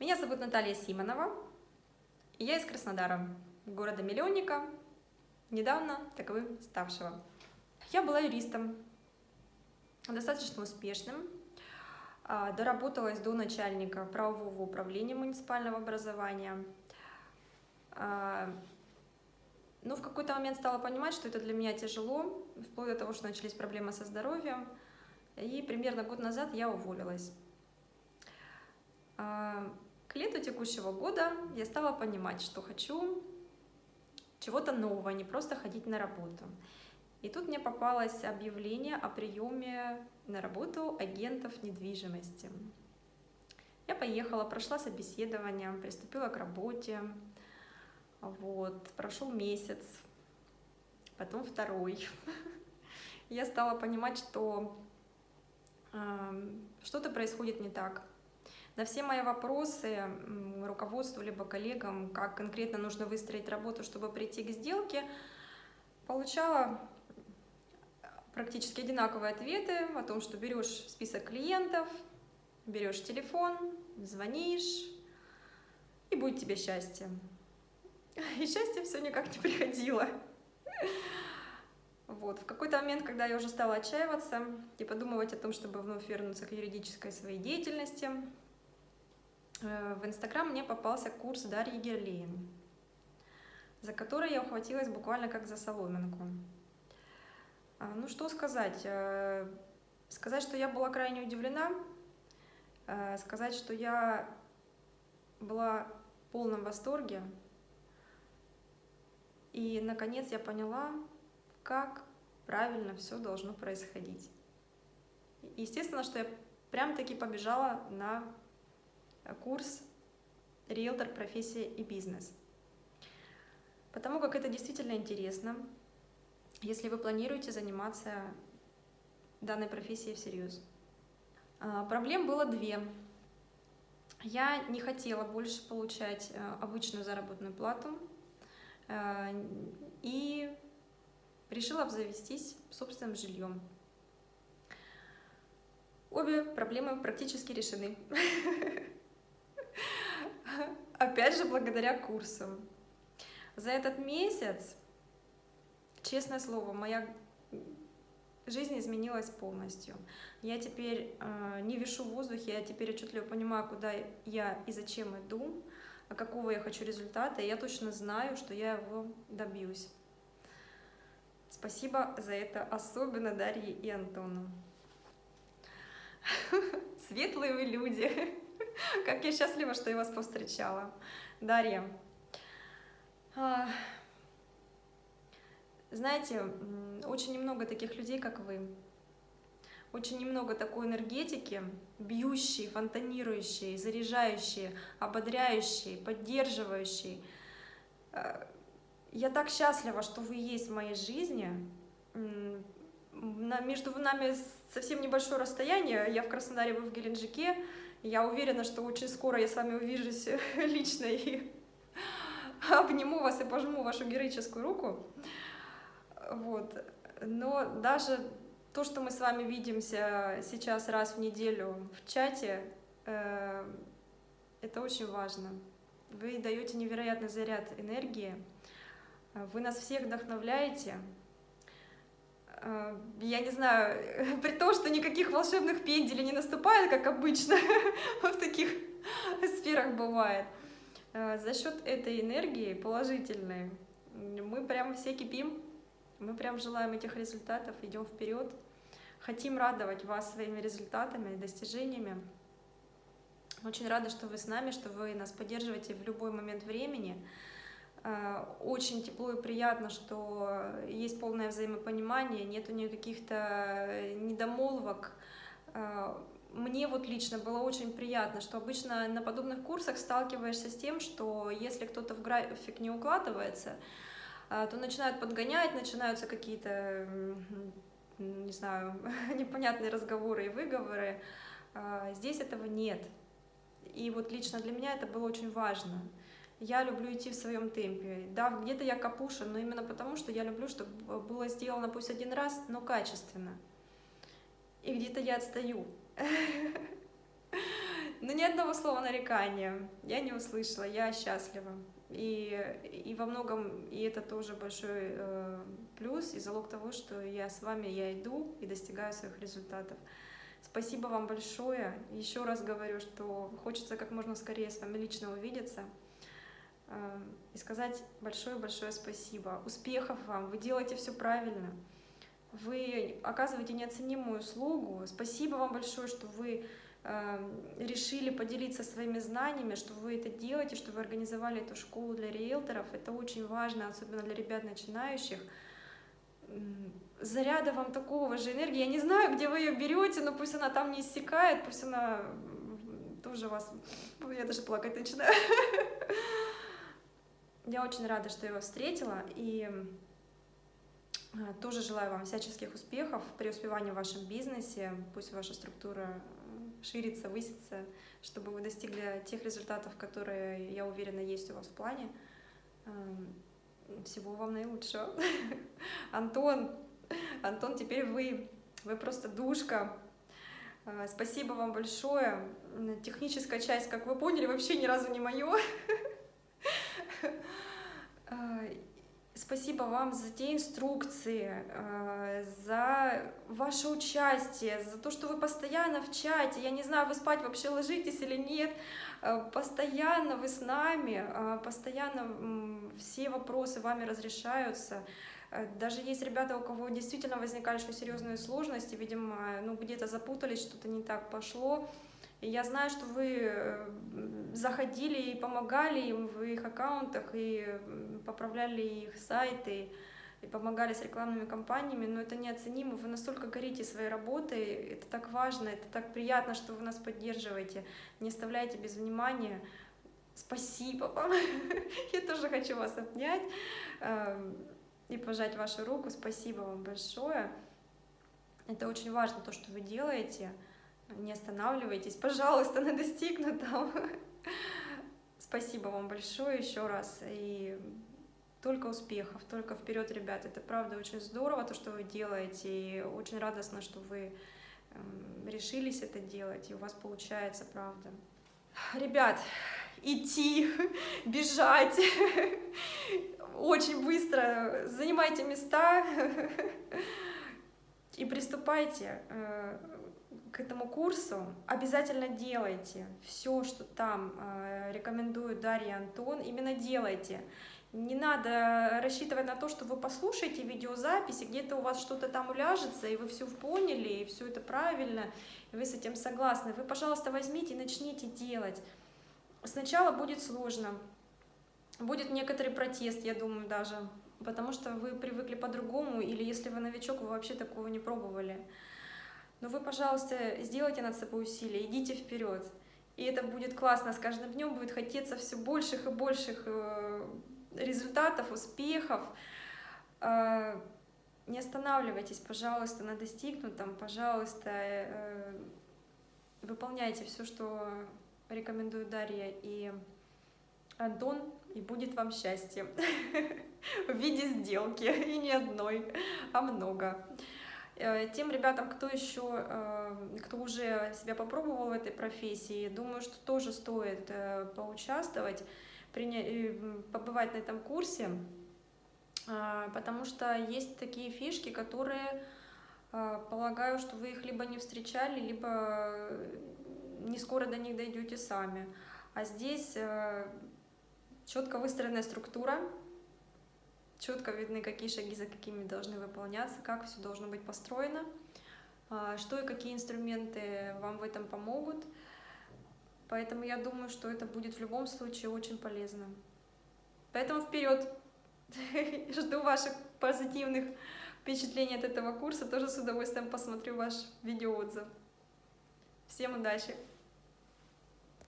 Меня зовут Наталья Симонова, и я из Краснодара, города-миллионника, недавно таковым ставшего. Я была юристом, достаточно успешным, а, доработалась до начальника правового управления муниципального образования. А, Но ну, в какой-то момент стала понимать, что это для меня тяжело, вплоть до того, что начались проблемы со здоровьем, и примерно год назад я уволилась. А, к лету текущего года я стала понимать, что хочу чего-то нового, не просто ходить на работу. И тут мне попалось объявление о приеме на работу агентов недвижимости. Я поехала, прошла собеседование, приступила к работе. Вот, прошел месяц, потом второй. Я стала понимать, что э, что-то происходит не так. На все мои вопросы руководству либо коллегам, как конкретно нужно выстроить работу, чтобы прийти к сделке, получала практически одинаковые ответы о том, что берешь список клиентов, берешь телефон, звонишь, и будет тебе счастье. И счастье все никак не приходило. Вот. В какой-то момент, когда я уже стала отчаиваться и подумывать о том, чтобы вновь вернуться к юридической своей деятельности, Э, в Инстаграм мне попался курс Дарьи Герлейн, за который я ухватилась буквально как за соломинку. А, ну что сказать? Э, сказать, что я была крайне удивлена, э, сказать, что я была в полном восторге. И, наконец, я поняла, как правильно все должно происходить. Естественно, что я прям-таки побежала на курс «Риэлтор. Профессия и бизнес». Потому как это действительно интересно, если вы планируете заниматься данной профессией всерьез. А, проблем было две. Я не хотела больше получать э, обычную заработную плату э, и решила обзавестись собственным жильем. Обе проблемы практически решены. Опять же, благодаря курсам. За этот месяц, честное слово, моя жизнь изменилась полностью. Я теперь э, не вешу в воздухе, я теперь отчетливо понимаю, куда я и зачем иду, а какого я хочу результата, и я точно знаю, что я его добьюсь. Спасибо за это особенно Дарье и Антону. Светлые вы люди. Как я счастлива, что я вас повстречала. Дарья, а, знаете, очень немного таких людей, как вы. Очень немного такой энергетики, бьющей, фонтанирующей, заряжающей, ободряющей, поддерживающей. А, я так счастлива, что вы есть в моей жизни. Между нами совсем небольшое расстояние. Я в Краснодаре, вы в Геленджике. Я уверена, что очень скоро я с вами увижусь лично и обниму вас и пожму вашу героическую руку. Вот. Но даже то, что мы с вами видимся сейчас раз в неделю в чате, э, это очень важно. Вы даете невероятный заряд энергии, вы нас всех вдохновляете, я не знаю, при том, что никаких волшебных пенделей не наступает, как обычно в таких сферах бывает, э, за счет этой энергии положительной мы прям все кипим, мы прям желаем этих результатов, идем вперед, хотим радовать вас своими результатами и достижениями. Очень рада, что вы с нами, что вы нас поддерживаете в любой момент времени. Э, очень тепло и приятно, что есть полное взаимопонимание, нету никаких-то недомолвок. Э, мне вот лично было очень приятно, что обычно на подобных курсах сталкиваешься с тем, что если кто-то в график не укладывается, э, то начинают подгонять, начинаются какие-то, не знаю, непонятные разговоры и выговоры. Здесь этого нет. И вот лично для меня это было очень важно я люблю идти в своем темпе. Да, где-то я капуша, но именно потому, что я люблю, чтобы было сделано пусть один раз, но качественно. И где-то я отстаю. Но ни одного слова нарекания я не услышала, я счастлива. И, и во многом, и это тоже большой э, плюс и залог того, что я с вами, я иду и достигаю своих результатов. Спасибо вам большое. Еще раз говорю, что хочется как можно скорее с вами лично увидеться и сказать большое-большое спасибо. Успехов вам, вы делаете все правильно. Вы оказываете неоценимую услугу. Спасибо вам большое, что вы Эм, решили поделиться своими знаниями, что вы это делаете, что вы организовали эту школу для риэлторов. Это очень важно, особенно для ребят начинающих. Заряда вам такого же энергии. Я не знаю, где вы ее берете, но пусть она там не иссякает, пусть она тоже вас... Я даже плакать начинаю. Я очень рада, что я вас встретила, и э, тоже желаю вам всяческих успехов, преуспевания в вашем бизнесе. Пусть ваша структура шириться, выситься, чтобы вы достигли тех результатов, которые, я уверена, есть у вас в плане. Эм, всего вам наилучшего. Антон, Антон, теперь вы, вы просто душка. Э, спасибо вам большое. Техническая часть, как вы поняли, вообще ни разу не мое. Э, Спасибо вам за те инструкции, э, за ваше участие, за то, что вы постоянно в чате. Я не знаю, вы спать вообще ложитесь или нет. Э, постоянно вы с нами, постоянно все вопросы вами разрешаются. Даже есть ребята, у кого действительно возникали очень серьезные сложности, видимо, ну где-то запутались, что-то не так пошло. Я знаю, что вы э, заходили и помогали им в их аккаунтах, и поправляли их сайты, и помогали с рекламными кампаниями, но это неоценимо. Вы настолько горите своей работой, это так важно, это так приятно, что вы нас поддерживаете, не оставляете без внимания. Спасибо вам. Я тоже хочу вас обнять эм, и пожать вашу руку. Спасибо вам большое. Это очень важно, то, что вы делаете не останавливайтесь, пожалуйста, на достигнутом. Спасибо вам большое еще раз. И только успехов, только вперед, ребят. Это правда очень здорово, то, что вы делаете. И очень радостно, что вы эм, решились это делать, и у вас получается, правда. Ребят, идти, бежать, очень быстро занимайте места и приступайте э, к этому курсу, обязательно делайте все, что там э, рекомендуют Дарья Антон, именно делайте. Не надо рассчитывать на то, что вы послушаете видеозаписи, где-то у вас что-то там уляжется, и вы все поняли, и все это правильно, и вы с этим согласны. Вы, пожалуйста, возьмите и начните делать. Сначала будет сложно, будет некоторый протест, я думаю, даже, потому что вы привыкли по-другому, или если вы новичок, вы вообще такого не пробовали. Но вы, пожалуйста, сделайте над собой усилия, идите вперед. И это будет классно, с каждым днем будет хотеться все больших и больших э, результатов, успехов. Э, не останавливайтесь, пожалуйста, на достигнутом, пожалуйста, э, выполняйте все, что рекомендуют Дарья и Антон, и будет вам счастье в виде сделки, и не одной, а много. Э, тем ребятам, кто еще, э, кто уже себя попробовал в этой профессии, думаю, что тоже стоит э, поучаствовать, побывать на этом курсе, потому что есть такие фишки, которые, полагаю, что вы их либо не встречали, либо не скоро до них дойдете сами. А здесь четко выстроенная структура, четко видны, какие шаги за какими должны выполняться, как все должно быть построено, а, что и какие инструменты вам в этом помогут. Поэтому я думаю, что это будет в любом случае очень полезно. Поэтому вперед! Жду ваших позитивных впечатлений от этого курса. Тоже с удовольствием посмотрю ваш видеоотзыв. Всем удачи!